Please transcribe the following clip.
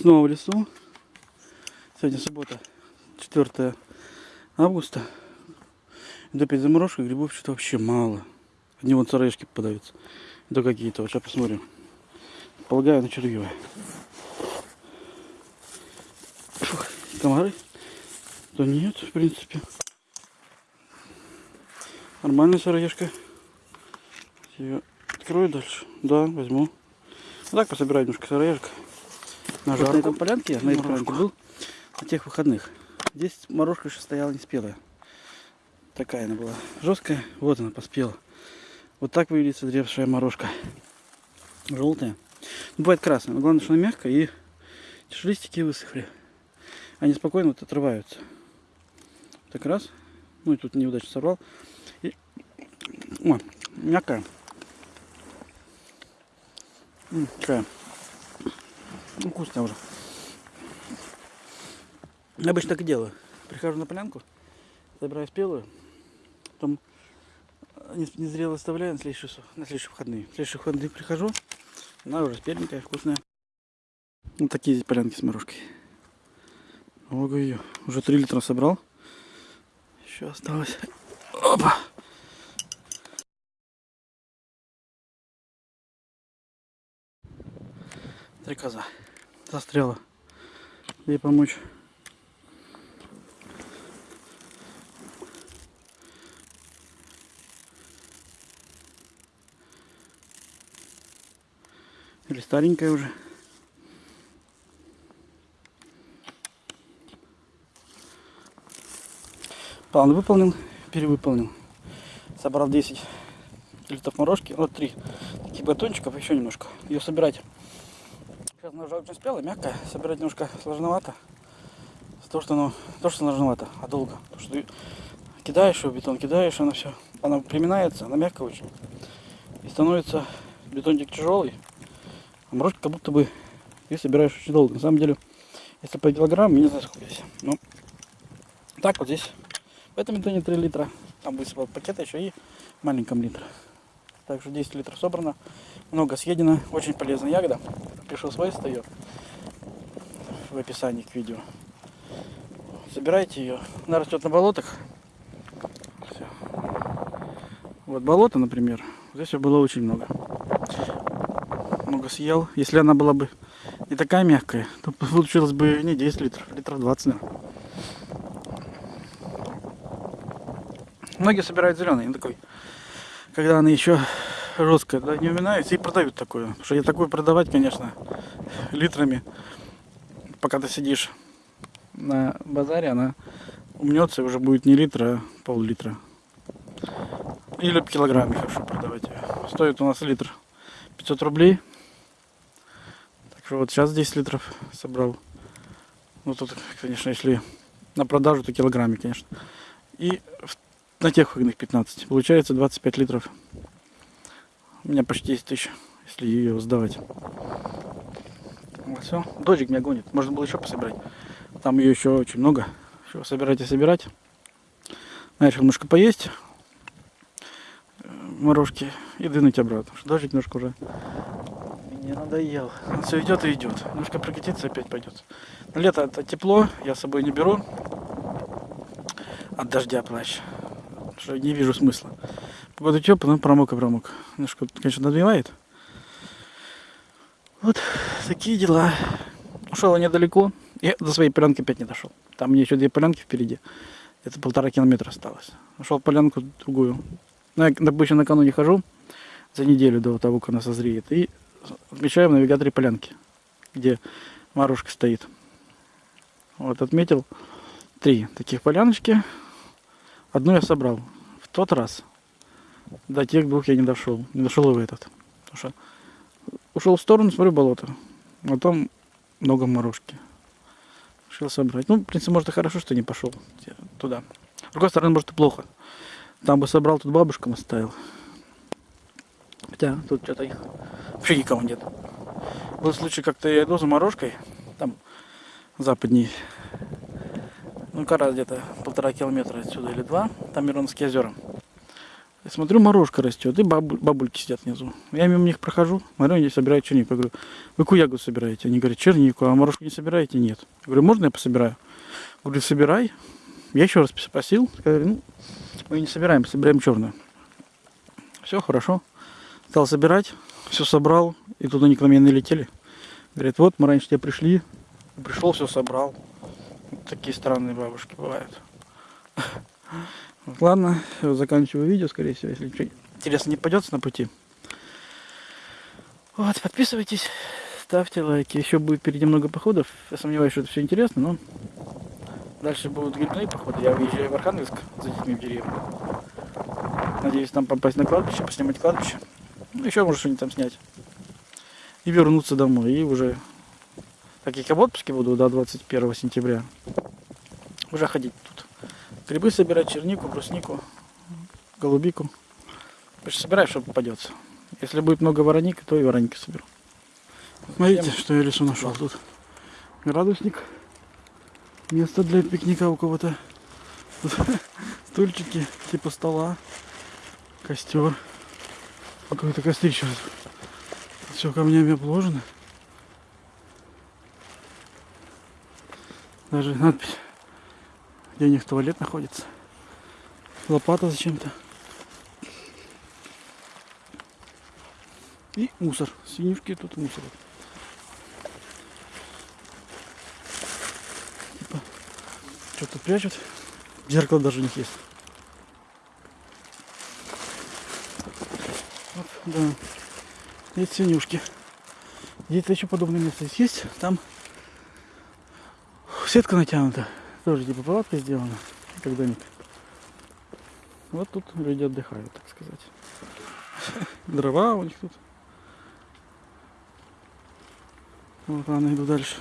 Снова в лесу. Сегодня суббота, 4 августа. До перед заморозкой грибов что-то вообще мало. Одни вон сыроежки попадаются. Да какие-то. Вот сейчас посмотрим. Полагаю, на червивые. Фух, комары? Да нет, в принципе. Нормальная сыроежка. Ее открою дальше. Да, возьму. Так пособираю немножко сыроежек. На Вот на этом полянке, на этой полянке был на тех выходных. Здесь морожка еще стояла не спелая. Такая она была жесткая. Вот она поспела. Вот так выглядит созревшая морожка. Желтая. Ну, бывает красная. Но главное, что она мягкая и листики высохли. Они спокойно вот отрываются. Так раз. Ну и тут неудачно сорвал. И... О, мягкая. Такая. Ну, вкусная уже. Я обычно так и делаю. Прихожу на полянку, забираю спелую, потом не, не зрело оставляю на следующие, на следующие выходные. В следующие выходные прихожу, она уже спеленькая, вкусная. Вот такие здесь полянки с морожкой. Ого ее. Уже 3 литра собрал. Еще осталось. Опа! Три коза. Застряла. Ей помочь. Или старенькая уже. План выполнил, перевыполнил. Собрал 10 литров морожки, вот 3 таких батончиков, еще немножко. Ее собирать. Уже очень спелая, мягкая. Собирать немножко сложновато. То, что оно, то, что сложновато, а долго. Потому что ты кидаешь ее, бетон кидаешь, она все, она приминается, она мягкая очень. И становится бетончик тяжелый. А морожка как будто бы ты собираешь очень долго. На самом деле, если по килограмм, я не знаю, сколько здесь. Ну, так вот здесь. В этом бетоне 3 литра. Там высыпал пакета еще и маленьком литре. Так что 10 литров собрано. Много съедено. Очень полезная ягода. Пишу свойства ее в описании к видео. Собирайте ее. Она растет на болотах. Всё. Вот болото, например. Здесь ее было очень много. Много съел. Если она была бы не такая мягкая, то получилось бы не 10 литров, литров 20, наверное. Многие собирают зеленый, такой, когда она еще жесткая, да, не уминается и продают такое. Потому что я такое продавать, конечно, литрами, пока ты сидишь на базаре, она умнется и уже будет не литра, а пол-литра. Или в килограмме хорошо продавать. Стоит у нас литр 500 рублей. Так что вот сейчас 10 литров собрал. Ну тут, конечно, если на продажу, то килограмме, конечно. И на тех выгодных 15. Получается 25 литров. У меня почти 10 тысяч, если ее сдавать. Вот все. Дождик меня гонит. Можно было еще пособирать. Там ее еще очень много. Еще собирать и собирать. Решил немножко поесть э, морожки и двинуть обратно. Что дождик немножко уже мне надоел. Он все идет и идет. Немножко прокатиться опять пойдет. На лето это тепло, я с собой не беру. От дождя плащ. Что не вижу смысла. Погода теплая, но промок и промок. Немножко, конечно, надвивает. Вот такие дела. Ушел недалеко. Я до своей полянки опять не дошел. Там мне еще две полянки впереди. Это полтора километра осталось. Нашел полянку другую. Ну, я обычно накануне хожу за неделю до того, как она созреет. И отмечаю в навигаторе полянки, где Марушка стоит. Вот отметил три таких поляночки. Одну я собрал в тот раз. До тех двух я не дошел. Не дошел и в этот. Потому что ушел в сторону, смотрю болото. А там много морожки. Решил собрать. Ну, в принципе, может и хорошо, что не пошел туда. С другой стороны, может и плохо. Там бы собрал, тут бабушкам оставил. Хотя тут что-то их вообще никого нет. Был случай, как-то я иду за морожкой, там западней, ну, как раз где-то полтора километра отсюда или два, там Миронские озера. Я смотрю, морожка растет, и бабу- бабульки сидят внизу. Я мимо них прохожу, смотрю, они собирают чернику. Я говорю, вы какую ягоду собираете? Они говорят, чернику, а морожку не собираете? Нет. Я говорю, можно я пособираю? Говорю, собирай. Я еще раз спросил, сказали, ну, мы не собираем, собираем черную. Все, хорошо. Стал собирать, все собрал, и тут они к нам налетели. Говорят, вот мы раньше тебя пришли, пришел, все собрал. Такие странные бабушки бывают. Ладно, всё, заканчиваю видео, скорее всего, если ничего интересно не попадется на пути. Вот, подписывайтесь, ставьте лайки. Еще будет впереди много походов. Я сомневаюсь, что это все интересно, но дальше будут грибные походы. Я выезжаю в Архангельск за детьми в деревню. Надеюсь там попасть на кладбище, поснимать кладбище. Ну, еще может что-нибудь там снять. И вернуться домой. И уже, так как я в отпуске буду до 21 сентября, уже ходить тут. Грибы собирать, чернику, бруснику, голубику. Короче, собирай, что попадется. Если будет много вороники, то и вороники соберу. Смотрите, что я лесу нашел тут. Градусник. Место для пикника у кого-то. Стульчики, типа стола. Костер. Какое-то кострище. Все камнями обложено. Даже надпись где у них туалет находится. Лопата зачем-то. И мусор. Свинюшки тут мусор. Типа, что-то прячут. Зеркало даже у них есть. Вот, да. Есть свинюшки. Где-то еще подобное место есть. Там сетка натянута. Тоже типа палатка сделана, как домик. Вот тут люди отдыхают, так сказать. Дрова у них тут. Вот, ладно, иду дальше.